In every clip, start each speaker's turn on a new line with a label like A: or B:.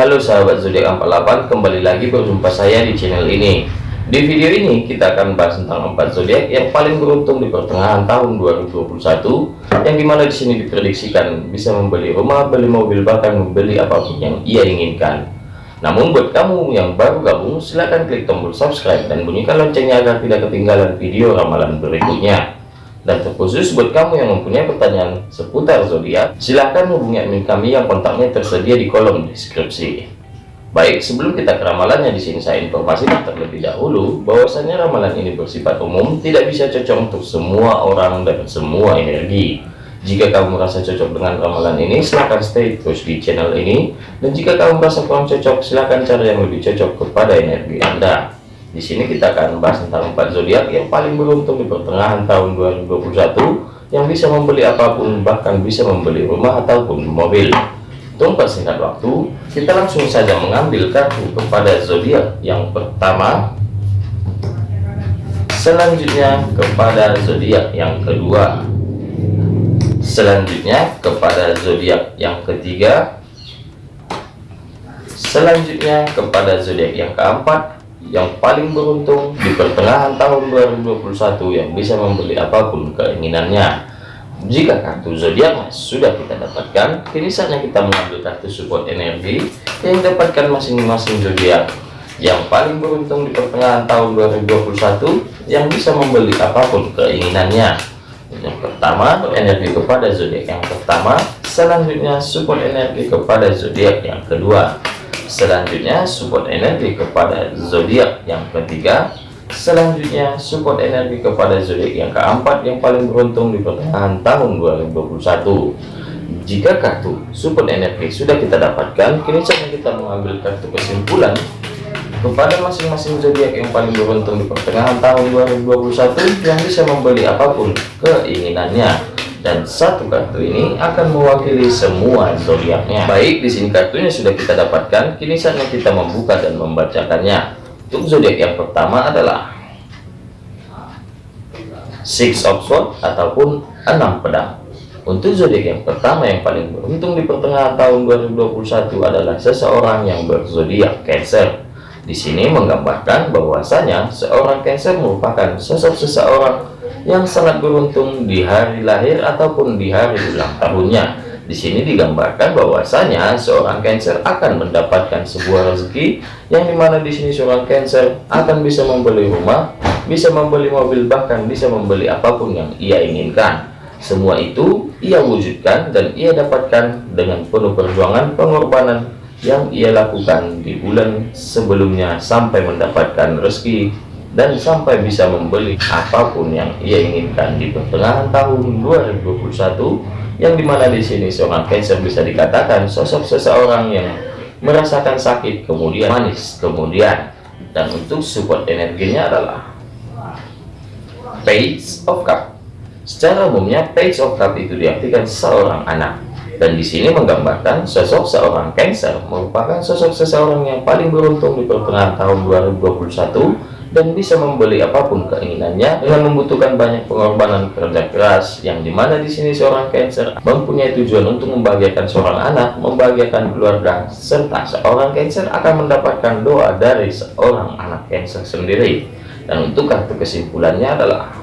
A: Halo sahabat zodiak 48 kembali lagi berjumpa saya di channel ini. Di video ini kita akan bahas tentang empat zodiak yang paling beruntung di pertengahan tahun 2021 yang di mana di sini diprediksikan bisa membeli rumah beli mobil bahkan membeli apa pun yang ia inginkan. Namun buat kamu yang baru gabung silahkan klik tombol subscribe dan bunyikan loncengnya agar tidak ketinggalan video ramalan berikutnya dan terkhusus buat kamu yang mempunyai pertanyaan seputar zodiak, silahkan hubungi admin kami yang kontaknya tersedia di kolom deskripsi. Baik, sebelum kita ke ramalannya di sini saya informasikan terlebih dahulu bahwasanya ramalan ini bersifat umum, tidak bisa cocok untuk semua orang dan semua energi. Jika kamu merasa cocok dengan ramalan ini, silahkan stay terus di channel ini. Dan jika kamu merasa kurang cocok, silahkan cari yang lebih cocok kepada energi Anda. Di sini kita akan bahas tentang empat zodiak yang paling beruntung di pertengahan tahun 2021 yang bisa membeli apa pun bahkan bisa membeli rumah ataupun mobil. Untuk persingkat waktu, kita langsung saja mengambil kartu kepada zodiak yang pertama. Selanjutnya kepada zodiak yang kedua. Selanjutnya kepada zodiak yang ketiga. Selanjutnya kepada zodiak yang keempat yang paling beruntung di pertengahan tahun 2021 yang bisa membeli apa pun keinginannya. Jika kartu zodiak sudah kita dapatkan kini saatnya kita mengambil kartu support energi yang dapatkan masing-masing zodiak. Yang paling beruntung di pertengahan tahun 2021 yang bisa membeli apa pun keinginannya. Yang pertama energi kepada zodiak yang pertama selanjutnya support energi kepada zodiak yang kedua selanjutnya support energi kepada zodiak yang ketiga. Selanjutnya support energi kepada zodiak yang keempat yang paling beruntung di pertengahan tahun 2021 jika kartu support energi sudah kita dapatkan kini saatnya kita mengambil kartu kesimpulan kepada masing-masing zodiak yang paling beruntung di pertengahan tahun 2021 yang bisa membeli apa pun keinginannya dan satu kartu ini akan mewakili semua zodiaknya. Baik, di sini kartunya sudah kita dapatkan. Kini saatnya kita membuka dan membacakannya. Untuk zodiak yang pertama adalah Six of Swords ataupun enam pedang. Untuk zodiak yang pertama yang paling beruntung di pertengahan tahun 2021 adalah seseorang yang berzodiak Cancer. Di sini menggambarkan bahwasanya seorang Cancer merupakan sosok seseorang yang sangat beruntung di hari lahir ataupun di hari ulang tahunnya. Di sini digambarkan bahwasanya seorang Cancer akan mendapatkan sebuah rezeki yang di mana di sini seorang Cancer akan bisa membeli rumah, bisa membeli mobil, bahkan bisa membeli apa pun yang ia inginkan. Semua itu ia wujudkan dan ia dapatkan dengan penuh perjuangan pengorbanan yang ia lakukan di bulan sebelumnya sampai mendapatkan rezeki dan sampai bisa membeli apa pun yang ia inginkan. Di pertengahan tahun 2021 yang di mana di sini seorang Cancer bisa dikatakan sosok seseorang yang merasakan sakit kemudian manis kemudian dan untuk support energinya adalah Page of Cup. Secara umumnya Page of Cup itu diartikan seorang anak dan di sini menggambarkan sosok seorang Cancer merupakan sosok seseorang yang paling beruntung di pertengahan tahun 2021 dan bisa membeli apa pun keinginannya dengan membutuhkan banyak pengorbanan kerja keras yang di mana di sini seorang Cancer mempunyai tujuan untuk membahagiakan seorang anak membahagiakan keluarga serta seorang Cancer akan mendapatkan doa dari seorang anak Cancer sendiri. Dan untuk kartu kesimpulannya adalah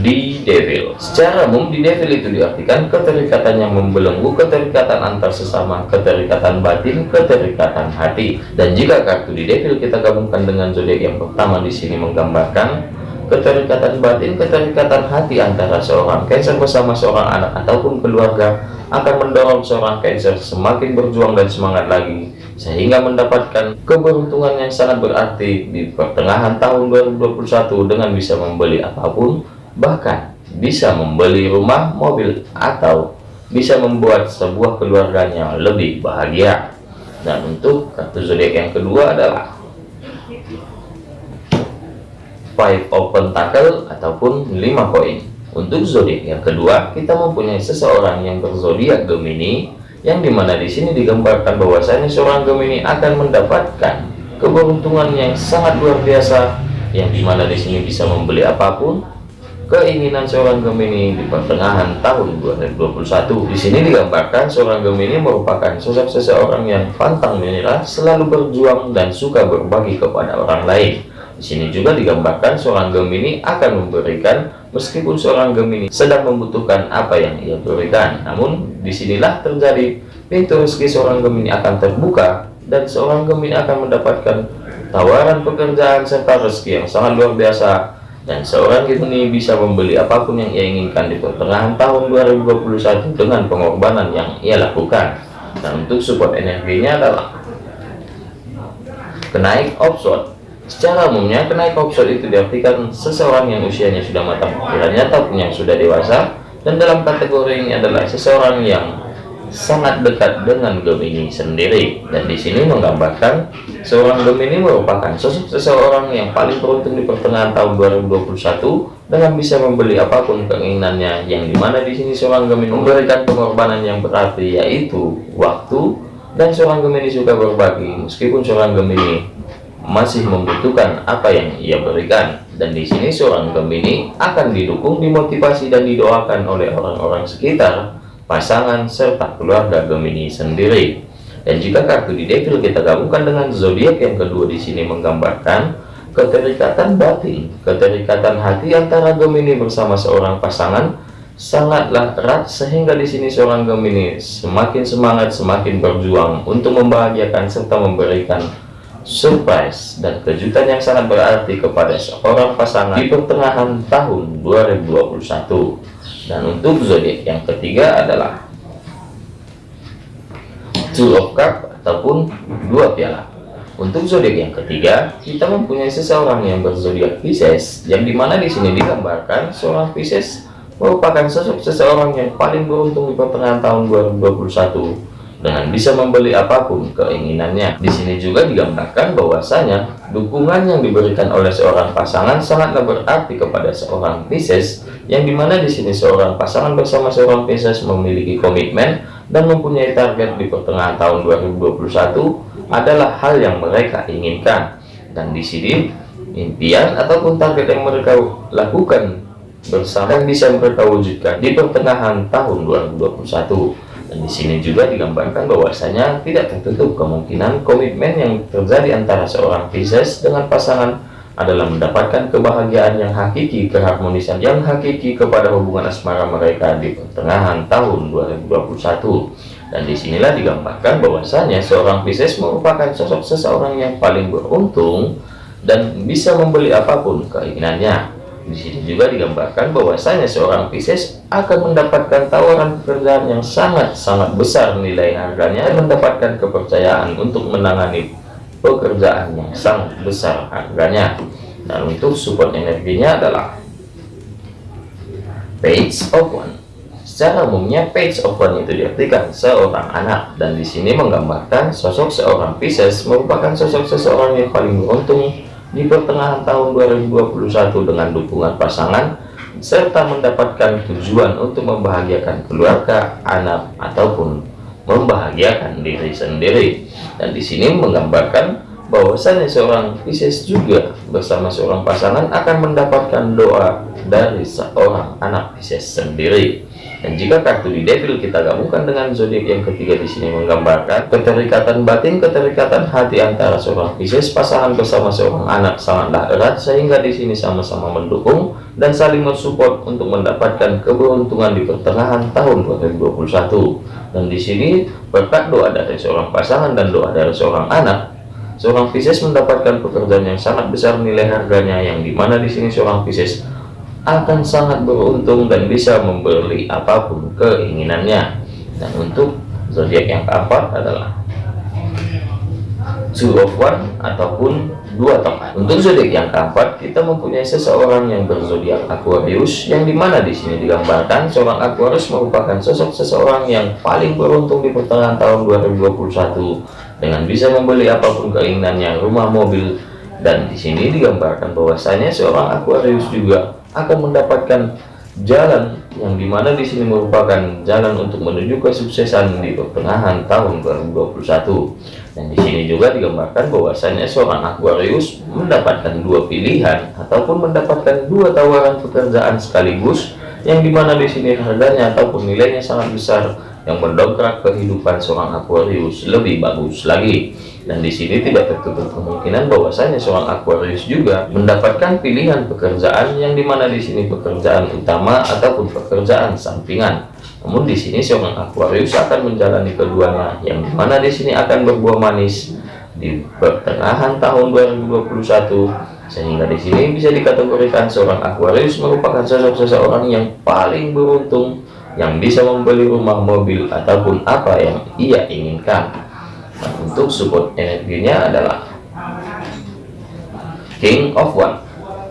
A: di devil secara umum di devil itu diartikan keterikatan yang membelenggu keterikatan antar sesama keterikatan batin keterikatan hati. Dan jika kartu di devil kita gabungkan dengan zodiak yang pertama di sini menggambarkan keterikatan batin keterikatan hati antara seorang cancer bersama seorang anak ataupun keluarga akan mendorong seorang cancer semakin berjuang dan semangat lagi sehingga mendapatkan keberuntungan yang sangat berarti di pertengahan tahun 2021 dengan bisa membeli apa pun bahkan bisa membeli rumah, mobil, atau bisa membuat sebuah keluarganya lebih bahagia. Dan untuk kartu zodiak yang kedua adalah Five of Pentacle ataupun lima koin. Untuk zodiak yang kedua, kita mempunyai seseorang yang berzodiak Gemini, yang di mana di sini digambarkan bahwasanya seorang Gemini akan mendapatkan keberuntungan yang sangat luar biasa, yang di mana di sini bisa membeli apa pun, keinginan seorang Gemini di pertengahan tahun 2021. Di sini digambarkan seorang Gemini merupakan sosok seseorang yang pantang menyerah, selalu berjuang dan suka berbagi kepada orang lain. Di sini juga digambarkan seorang Gemini akan memberikan meskipun seorang Gemini sedang membutuhkan apa yang ia berikan. Namun di sinilah terjadi pintu rezeki seorang Gemini akan terbuka dan seorang Gemini akan mendapatkan tawaran pekerjaan serta rezeki yang sangat luar biasa dan seorang Gemini bisa membeli apa pun yang ia inginkan di pertengahan tahun 2021 dengan pengorbanan yang ia lakukan. Dan untuk support energinya adalah kenaik offshore. Secara umumnya kenaik offshore itu diartikan seseorang yang usianya sudah matang pikirannya ataupun yang sudah dewasa dan dalam kategori ini adalah seseorang yang sangat dekat dengan Gemini sendiri. Dan di sini menggambarkan seorang Gemini merupakan sosok seseorang yang paling beruntung di pertengahan tahun 2021 dengan bisa membeli apa pun keinginannya. Yang di mana di sini seorang Gemini memberikan pengorbanan yang berarti yaitu waktu. Dan seorang Gemini suka berbagi meskipun seorang Gemini masih membutuhkan apa yang ia berikan. Dan di sini seorang Gemini akan didukung dimotivasi dan didoakan oleh orang-orang sekitar pasangan, serta keluarga Gemini sendiri. Dan jika kartu di devil kita gabungkan dengan zodiak yang kedua di sini menggambarkan keterikatan batin, keterikatan hati antara Gemini bersama seorang pasangan sangatlah erat sehingga di sini seorang Gemini semakin semangat, semakin berjuang untuk membahagiakan serta memberikan surprise dan kejutan yang sangat berarti kepada seorang pasangan di pertengahan tahun 2021 dan untuk zodiak yang ketiga adalah two of cup ataupun dua piala. Untuk zodiak yang ketiga kita mempunyai seseorang yang berzodiak Pisces yang di mana di sini digambarkan seorang Pisces merupakan sosok seseorang yang paling beruntung di pertengahan tahun 2021 dengan bisa membeli apa pun keinginannya. Di sini juga digambarkan bahwasanya dukungan yang diberikan oleh seorang pasangan sangatlah berarti kepada seorang Pisces, yang di mana di sini seorang pasangan bersama seorang Pisces memiliki komitmen dan mempunyai target di pertengahan tahun 2021 adalah hal yang mereka inginkan. Dan di sini impian ataupun target yang mereka lakukan bersama yang bisa mereka wujudkan di pertengahan tahun 2021 dan di sini juga digambarkan bahwasanya tidak tertutup kemungkinan komitmen yang terjadi antara seorang Pisces dengan pasangan adalah mendapatkan kebahagiaan yang hakiki, keharmonisan yang hakiki kepada hubungan asmara mereka di pertengahan tahun 2021. Dan di sinilah digambarkan bahwasanya seorang Pisces merupakan sosok seseorang yang paling beruntung dan bisa membeli apa pun keinginannya di sini juga digambarkan bahwasanya seorang Pisces akan mendapatkan tawaran pekerjaan yang sangat-sangat besar nilai harganya dan mendapatkan kepercayaan untuk menangani pekerjaan yang sangat besar harganya. Dan untuk support energinya adalah page of one. Secara umumnya page of one itu diartikan seorang anak dan di sini menggambarkan sosok seorang Pisces merupakan sosok seseorang yang paling beruntung di pertengahan tahun 2021 dengan dukungan pasangan serta mendapatkan tujuan untuk membahagiakan keluarga, anak ataupun membahagiakan diri sendiri. Dan di sini menggambarkan bahwasanya seorang Pisces juga bersama seorang pasangan akan mendapatkan doa dari seorang anak Pisces sendiri. Dan jika kartu di devil kita gabungkan dengan zodiak yang ketiga di sini menggambarkan keterikatan batin, keterikatan hati antara seorang Pisces pasangan bersama seorang anak sangatlah erat sehingga di sini sama-sama mendukung dan saling mensupport untuk mendapatkan keberuntungan di pertengahan tahun 2021. Dan di sini berkat doa dari seorang pasangan dan doa dari seorang anak, seorang Pisces mendapatkan pekerjaan yang sangat besar nilai harganya yang di mana di sini seorang Pisces akan sangat beruntung dan bisa membeli apa pun keinginannya. Dan untuk zodiak yang keempat adalah two of one ataupun dua tongkat untuk zodiak yang keempat kita mempunyai seseorang yang berzodiak Aquarius yang di mana di sini digambarkan seorang Aquarius merupakan sosok seseorang yang paling beruntung di pertengahan tahun 2021 dengan bisa membeli apa pun keinginannya rumah mobil. Dan di sini digambarkan bahwasanya seorang Aquarius juga akan mendapatkan jalan yang di mana di sini merupakan jalan untuk menuju kesuksesan di pertengahan tahun 2021 dan di sini juga digambarkan bahwasanya seorang Aquarius mendapatkan dua pilihan ataupun mendapatkan dua tawaran pekerjaan sekaligus yang di mana di sini harganya ataupun nilainya sangat besar yang mendongkrak kehidupan seorang Aquarius lebih bagus lagi dan di sini tidak tertutup kemungkinan bahwasanya seorang Aquarius juga mendapatkan pilihan pekerjaan yang di mana di sini pekerjaan utama ataupun pekerjaan sampingan. Namun di sini seorang Aquarius akan menjalani keduanya yang di mana di sini akan berbuah manis di pertengahan tahun 2021 sehingga di sini bisa dikategorikan seorang Aquarius merupakan sosok seseorang yang paling beruntung yang bisa membeli rumah mobil ataupun apa yang ia inginkan untuk support energinya adalah King of One.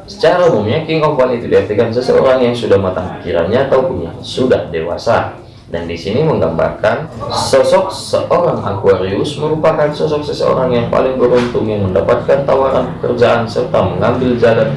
A: Secara umumnya King of One itu diartikan seseorang yang sudah matang pikirannya ataupun yang sudah dewasa. Dan di sini menggambarkan sosok seorang Aquarius merupakan sosok seseorang yang paling beruntung yang mendapatkan tawaran pekerjaan serta mengambil jalan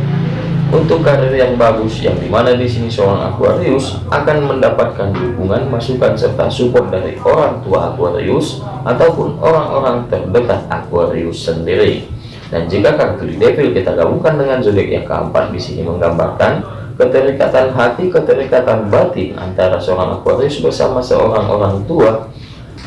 A: untuk karir yang bagus yang di mana di sini seorang Aquarius akan mendapatkan dukungan masukan serta support dari orang tua Aquarius ataupun orang-orang terdekat Aquarius sendiri. Dan jika kartu di Devil kita gabungkan dengan zodiak yang keempat di sini menggambarkan keterikatan hati keterikatan batin antara seorang Aquarius bersama seorang orang tua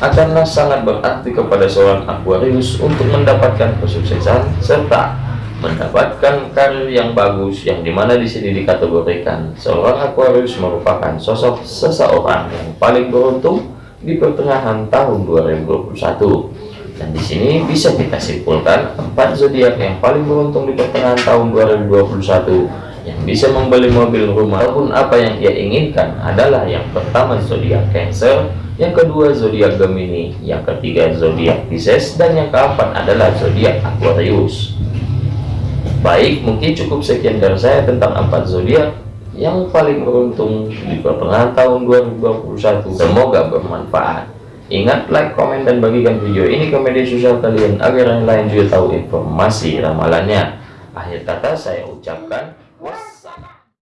A: akanlah sangat berarti kepada seorang Aquarius untuk mendapatkan kesuksesan serta mendapatkan karir yang bagus yang di mana di sini dikategorikan seorang Aquarius merupakan sosok seseorang yang paling beruntung di pertengahan tahun 2021 dan di sini bisa kita simpulkan empat zodiak yang paling beruntung di pertengahan tahun 2021 yang bisa membeli mobil rumah ataupun apa yang ia inginkan adalah yang pertama zodiak Cancer yang kedua zodiak Gemini yang ketiga zodiak Pisces dan yang keempat adalah zodiak Aquarius Baik, mungkin cukup sekian dari saya tentang empat zodiak yang paling beruntung di pertengahan tahun 2021. Semoga bermanfaat. Ingat, like, komen, dan bagikan video ini ke media sosial kalian agar yang lain juga tahu informasi ramalannya. Akhir kata saya ucapkan.